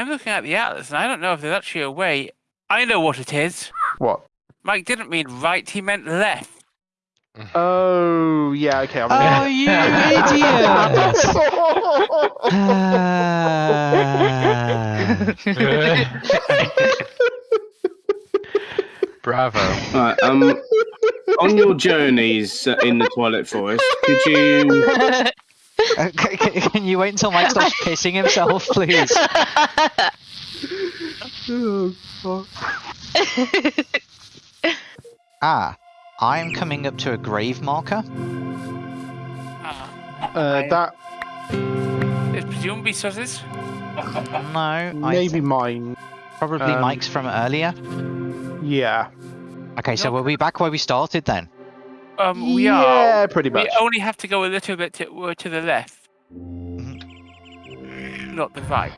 I'm looking at the atlas, and I don't know if there's actually a way. I know what it is. What? Mike didn't mean right; he meant left. Oh, yeah, okay. I'm Oh, you idiot! Bravo. Right, um, on your journeys uh, in the Twilight Forest, could you C- c- Can you wait until Mike stops kissing himself, please? oh, Ah, I'm coming up to a grave marker. Ah, uh, that it's presumably Suzz's. No, I maybe mine. probably um, Mike's from earlier. Yeah. Okay, so we'll be back where we started then. Um, we yeah, are. pretty much. We only have to go a little bit to, uh, to the left, not the right.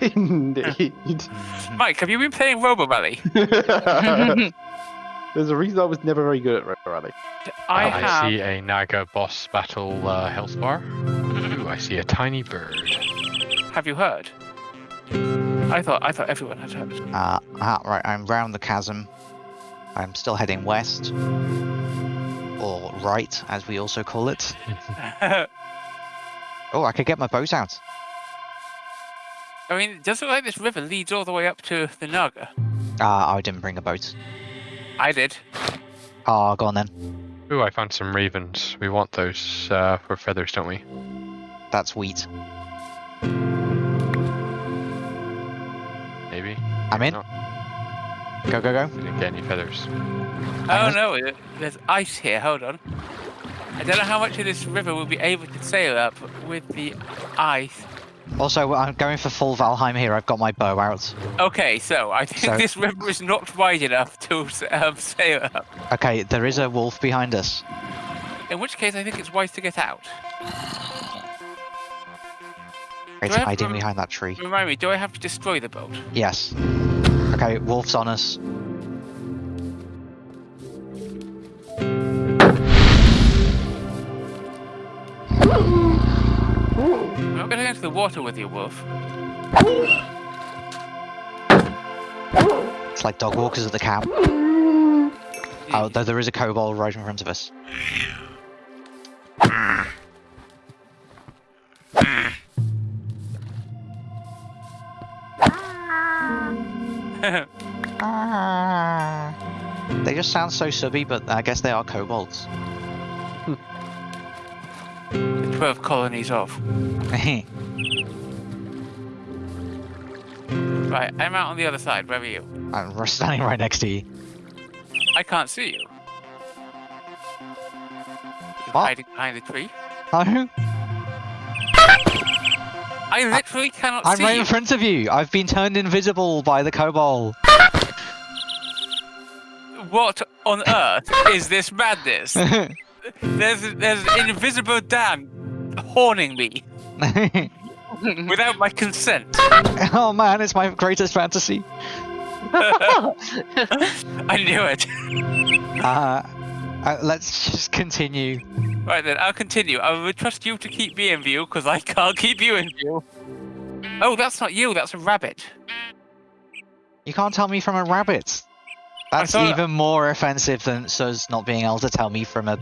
Indeed. Mike, have you been playing Robo Rally? There's a reason I was never very good at Robo Rally. I I have. see a Naga boss battle uh, health bar. Ooh, I see a tiny bird. Have you heard? I thought I thought everyone had heard. Uh, ah, right, I'm round the chasm. I'm still heading west. Or right, as we also call it. Oh, I could get my boat out. I mean, it does look like this river leads all the way up to the Naga. Ah, I didn't bring a boat. I did. Ah, go on then. Ooh, I found some ravens. We want those uh, for feathers, don't we? That's wheat. Maybe. I'm in. No, Go, go, go. we didn't get any feathers. Oh no, there's ice here. Hold on. I don't know how much of this river we'll be able to sail up with the ice. Also, I'm going for full Valheim here. I've got my bow out. Okay, so I think So- this river is not wide enough to um, sail up. Okay, there is a wolf behind us. In which case, I think it's wise to get out. It's hiding behind that tree. Remind me, do I have to destroy the boat? Yes. Okay, wolf's on us. I'm not going to go into the water with you, Wolf. It's like dog walkers at the camp. Oh, though there is a kobold right in front of us. They just sound so subby, but I guess they are kobolds. the 12 colonies off. Right, I'm out on the other side. Where are you? I'm standing right next to you. I can't see you. You're What? hiding behind the tree. Oh, I literally cannot I'm see right you. in front of you. I've been turned invisible by the kobold. What on earth is this madness? There's there's an invisible dam horning me without my consent. oh man, it's my greatest fantasy. I knew it. Uh, uh, let's just continue. Right then, I'll continue. I will trust you to keep me in view because I can't keep you in view. Oh, that's not you. That's a rabbit. You can't tell me from a rabbit. That's thought- even more offensive than Suz not being able to tell me from a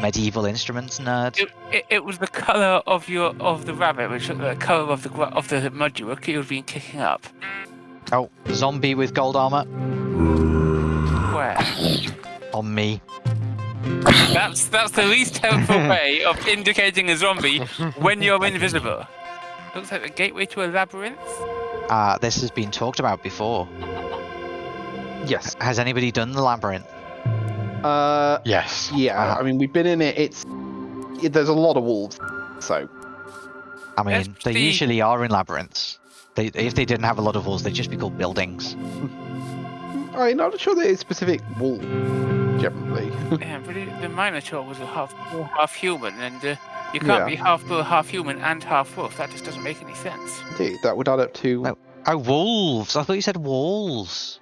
medieval instruments nerd. It, it, it was the color of your of the rabbit, which was the color of the of the mud you were you've been kicking up. Oh, zombie with gold armor Where? on me. That's that's the least helpful way of indicating a zombie when you're invisible. Looks like the gateway to a labyrinth. Uh, this has been talked about before. Yes. Has anybody done the labyrinth? Uh, Yes. yeah. I mean, we've been in it. It's it, there's a lot of wolves, so I mean, Yes, they the- usually are in labyrinths. They, if they didn't have a lot of walls, they'd just be called buildings. I'm not sure that it's specific wolf generally. Yeah, but it, the Minotaur was a half half human, and uh, you can't Yeah. be half bull, half human, and half wolf. That just doesn't make any sense. Indeed, that would add up to. No. Oh, wolves! I thought you said walls.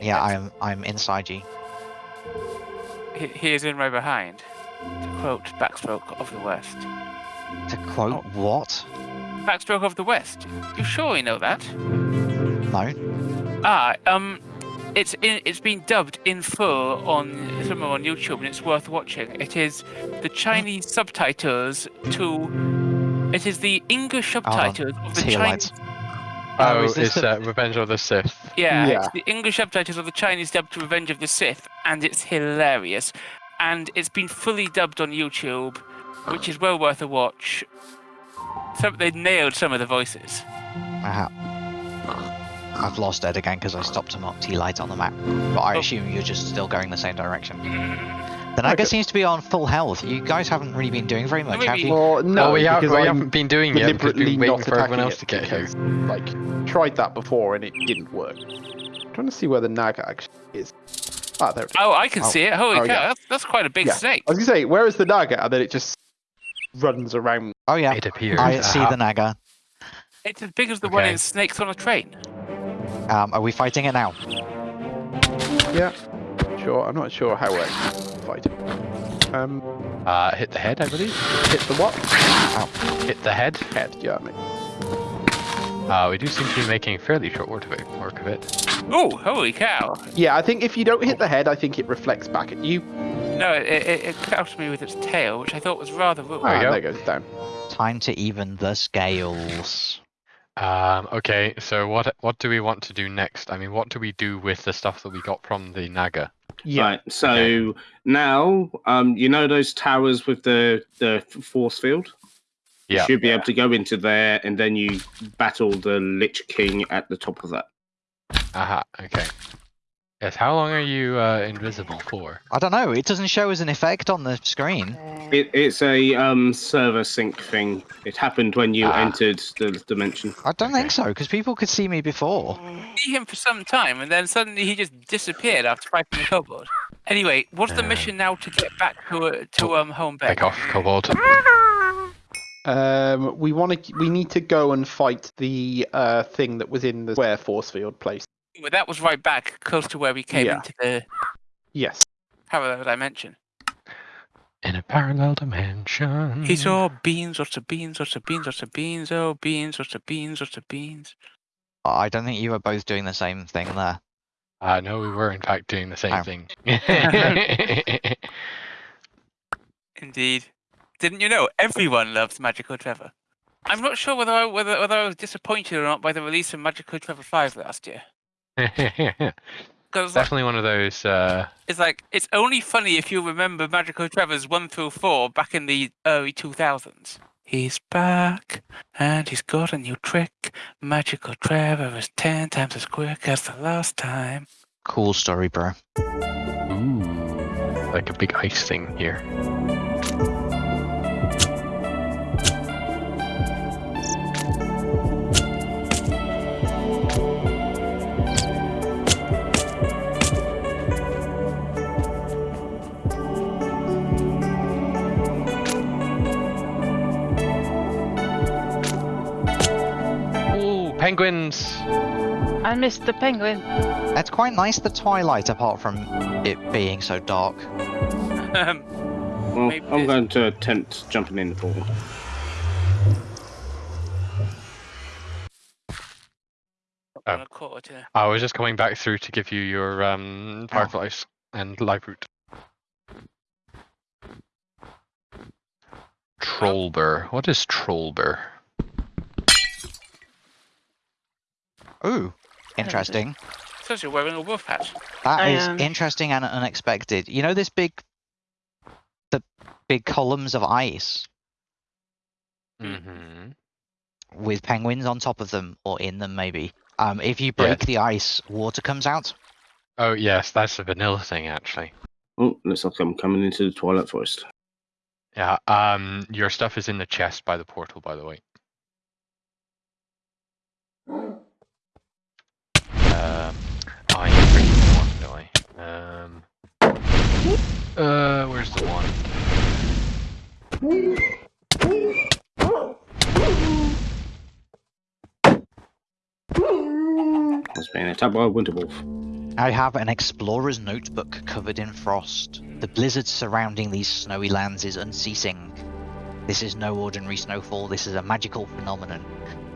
Yeah, I'm I'm inside you. He, he is in right behind. To quote Backstroke of the West. To quote what? Backstroke of the West. You sure you know that? No. Ah, um, it's in, it's been dubbed in full on somewhere on YouTube, and it's worth watching. It is the Chinese subtitles to. It is the English subtitles of the Chinese. lights. Oh, is this it's the- uh, Revenge of the Sith. Yeah, Yeah. it's the English subtitles of the Chinese dubbed to Revenge of the Sith, and it's hilarious. And it's been fully dubbed on YouTube, which is well worth a watch. Some, they nailed some of the voices. I've lost Ed again because I stopped to mark T light on the map. But I Oh. assume you're just still going the same direction. Mm. The Naga Okay. seems to be on full health. You guys haven't really been doing very much, have you? Well, no, No, we, have, because we haven't been doing it because we've been waiting not for everyone else to get here. like, tried that before and it didn't work. I'm trying to see where the Naga actually is. Ah, there it is. Oh, I can Oh. see it. Holy Oh, cow, yeah. that's, that's quite a big Yeah. snake. I was gonna say, where is the Naga? And then it just runs around. Oh yeah, It appears. I see the Naga. It's as big as the one in Snakes on a Train. Um, are we fighting it now? Yeah, sure. I'm not sure how we're fighting. Um, Uh, hit the head, I believe. hit the what? Hit the head. Head. Yeah, mate. Uh, we do seem to be making fairly short work of it. Work of it. Oh, holy cow. Yeah, I think if you don't hit the head, I think it reflects back at you. No, it, it, it crouched me with its tail, which I thought was rather rude. There you Ah, go. there goes down. Time to even the scales. Um, okay, so what what do we want to do next? I mean, what do we do with the stuff that we got from the Naga? Yeah. Right. So now, um, you know those towers with the the force field. Yeah. You should be able to go into there, and then you battle the Lich King at the top of that. Aha. Okay. Yes. How long are you uh, invisible for? I don't know. It doesn't show as an effect on the screen. It, it's a um, server sync thing. It happened when you Ah. entered the dimension. I don't think so because people could see me before. see him for some time, and then suddenly he just disappeared after fighting the kobold. Anyway, what's the Uh, mission now to get back to uh, to um home base? Back off, Kobold. Um, we want to. We need to go and fight the uh thing that was in the square force field place. Well, that was right back close to where we came Yeah. into the Yes. parallel dimension. In a parallel dimension. He saw beans, lots of beans, lots of beans, lots of beans, oh beans, lots of beans, lots of beans. I don't think you were both doing the same thing there. Uh, no, we were in fact doing the same Oh. thing. Indeed. Didn't you know everyone loves Magical Trevor? I'm not sure whether I, whether whether I was disappointed or not by the release of Magical Trevor 5 last year. Because Definitely one of those. Uh, it's like it's only funny if you remember Magical Trevor's one through four back in the early 2000s. He's back and he's got a new trick. Magical Trevor is ten times as quick as the last time. Cool story, bro. ooh, like a big ice thing here. Penguins! I missed the penguin. It's quite nice the twilight, apart from it being so dark. Um, Well, Maybe I'm this- going to attempt jumping in the pool. Oh. quarter I was just coming back through to give you your um, fireflies and live root. Trollber. What is Trollber? Ooh, interesting. Says you're wearing a wolf hat. That I is am. interesting and unexpected. You know this big, the big columns of ice Mm-hmm. with penguins on top of them or in them, maybe. Um, if you break the ice, water comes out. Oh yes, that's a vanilla thing actually. Oh, looks like I'm coming into the Twilight Forest. Yeah. Um, your stuff is in the chest by the portal, by the way. Um, oh, I need to bring the one, don't I? Um, uh, where's the one? I was being attacked by a winter wolf. I have an explorer's notebook covered in frost. The blizzard surrounding these snowy lands is unceasing. This is no ordinary snowfall, this is a magical phenomenon.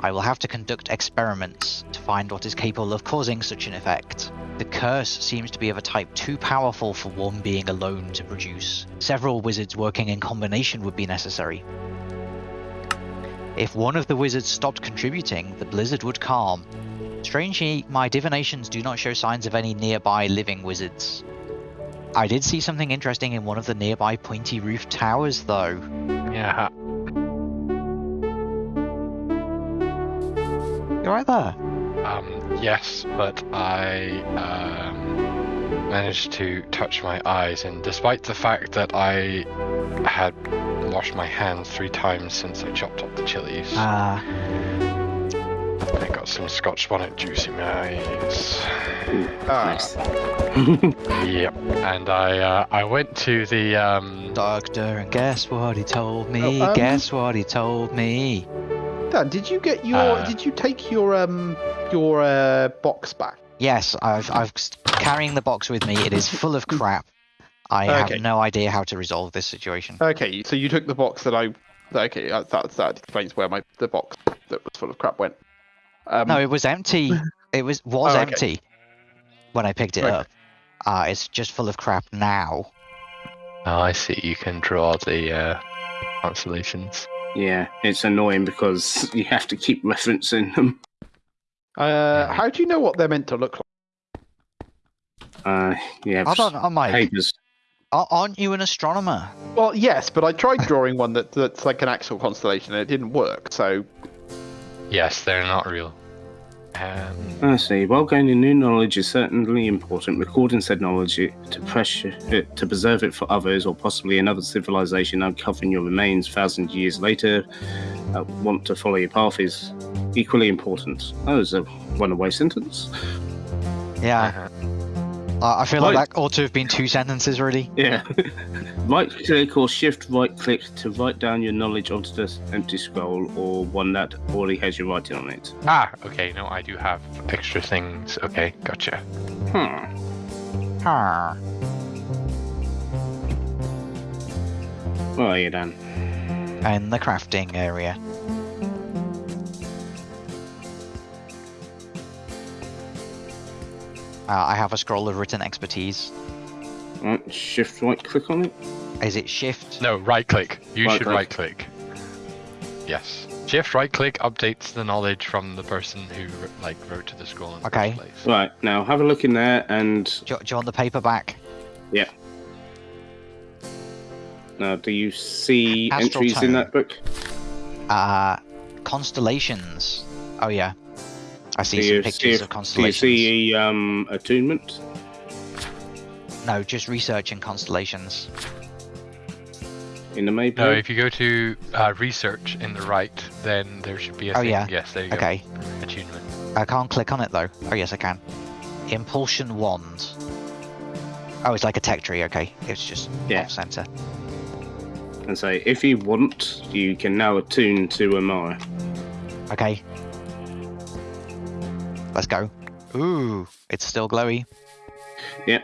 I will have to conduct experiments to find what is capable of causing such an effect. The curse seems to be of a type too powerful for one being alone to produce. Several wizards working in combination would be necessary. If one of the wizards stopped contributing, the blizzard would calm. Strangely, my divinations do not show signs of any nearby living wizards. I did see something interesting in one of the nearby pointy roof towers, though. Yeah. You're right there. Um, yes, but I um, managed to touch my eyes, and despite the fact that I had washed my hands three times since I chopped up the chilies, Ah, I got some Scotch bonnet juice in my eyes. Ah, Nice. Yep. And I uh, I went to the um. doctor, and guess what he told me? Oh, um, guess what he told me? Dan, did you get your? Uh, did you take your um your uh, box back? Yes, I've I've carrying the box with me. It is full of crap. I Okay. have no idea how to resolve this situation. Okay, so you took the box that I. Okay, uh, that that explains where my the box that was full of crap went. Um, No, it was empty. It was was Oh, okay. empty when I picked it Right. up. Uh, it's just full of crap now. Oh, I see. You can draw the uh, constellations. Yeah, it's annoying because you have to keep referencing them. uh, how do you know what they're meant to look like? Uh, yeah, Hold on, oh Mike, papers. a- aren't you an astronomer? Well, yes, but I tried drawing one that that's like an actual constellation and it didn't work. So Yes, they're not real. Um, I see. While gaining new knowledge is certainly important, recording said knowledge to pressure it, to preserve it for others or possibly another civilization uncovering your remains thousands of years later uh, want to follow your path is equally important. That was a runaway sentence. Yeah, I I feel like that ought to have been two sentences, really. Yeah. right click or shift right click to write down your knowledge onto this empty scroll or one that already has your writing on it. Ah, okay. No, I do have extra things. Okay, gotcha. Hmm. Huh. Where are you then? In the crafting area. Uh, I have a scroll of written expertise. Right, shift right click on it. Is it shift? No, right click. You Right should click. right click. Yes. Shift right click updates the knowledge from the person who like wrote to the scroll in the Okay. first place. Right, now have a look in there and Do, you- do you want the paper back? Yeah. now do you see Astral entries tone. in that book? Uh, constellations. Oh yeah, I see Do some pictures see if- of Do you constellations. see um attunement? No, just researching constellations. In the map? No, if you go to uh, research in the right, then there should be a Oh, thing. yeah. Yes, there you go. Okay, Attunement. I can't click on it though. Oh yes, I can. Impulsion wand. Oh, it's like a tech tree. Okay, it's just Yeah. off center. and say if you want, you can now attune to Armara. Okay. Let's go. Ooh, it's still glowy. It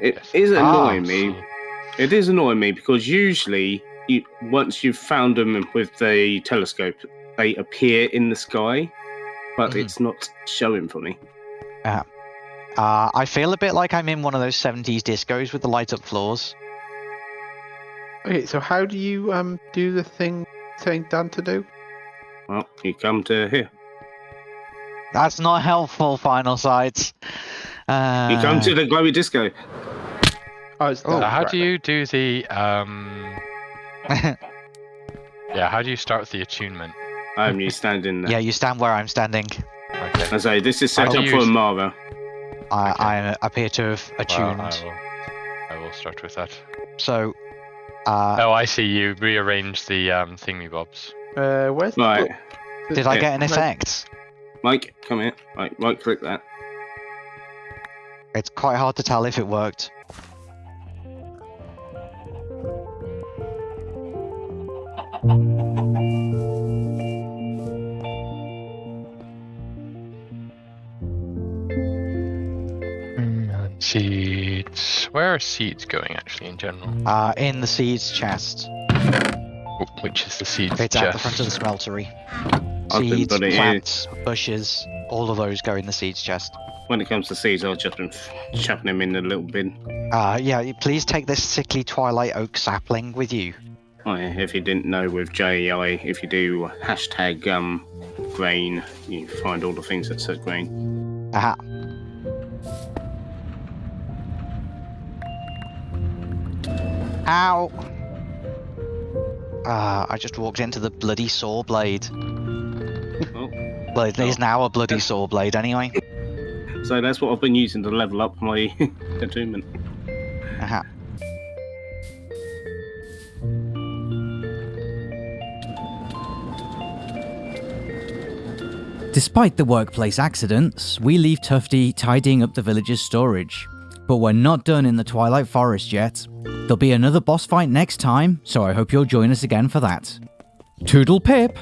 Yes. is annoying me. It is annoying me because usually, you, once you've found them with the telescope, they appear in the sky, but Mhm. it's not showing for me. Yeah. Uh, I feel a bit like I'm in one of those 70s discos with the light up floors. okay, so how do you um do the thing saying Dan to do? Well, you come to here. That's not helpful, Final Sights. Uh, You come to the glowy disco. Oh, it's Oh. So how right, do you do the um? Yeah, how do you start the attunement? I'm you standing there. yeah, you stand where I'm standing. Okay. I say this is set How up for use- Armara. I, Okay. I appear to have Well, attuned. I will. I will start with that. So, uh, oh, I see. You rearrange the um thingy bobs. Uh, where's the Right, book? did I get an effect? Mike, come here. Right, right click that. It's quite hard to tell if it worked. Seeds. Where are seeds going actually in general? Uh, in the seeds chest. Wh- Which is the seeds It's chest? at the front of the smeltery. Seeds, putting it in. plants, bushes, all of those go in the seeds chest. When it comes to seeds, I've just been chucking them in the little bin. Uh, yeah, please take this sickly twilight oak sapling with you. Oh, yeah, if you didn't know with JEI, if you do hashtag um, grain, you find all the things that says grain. Aha. Ow! Ah, I just walked into the bloody saw blade. Oh, Well, it is now a bloody saw blade anyway. so that's what I've been using to level up my attunement. Aha. Despite the workplace accidents, we leave Tufty tidying up the village's storage. But we're not done in the Twilight Forest yet. There'll be another boss fight next time, so I hope you'll join us again for that. Toodle pip!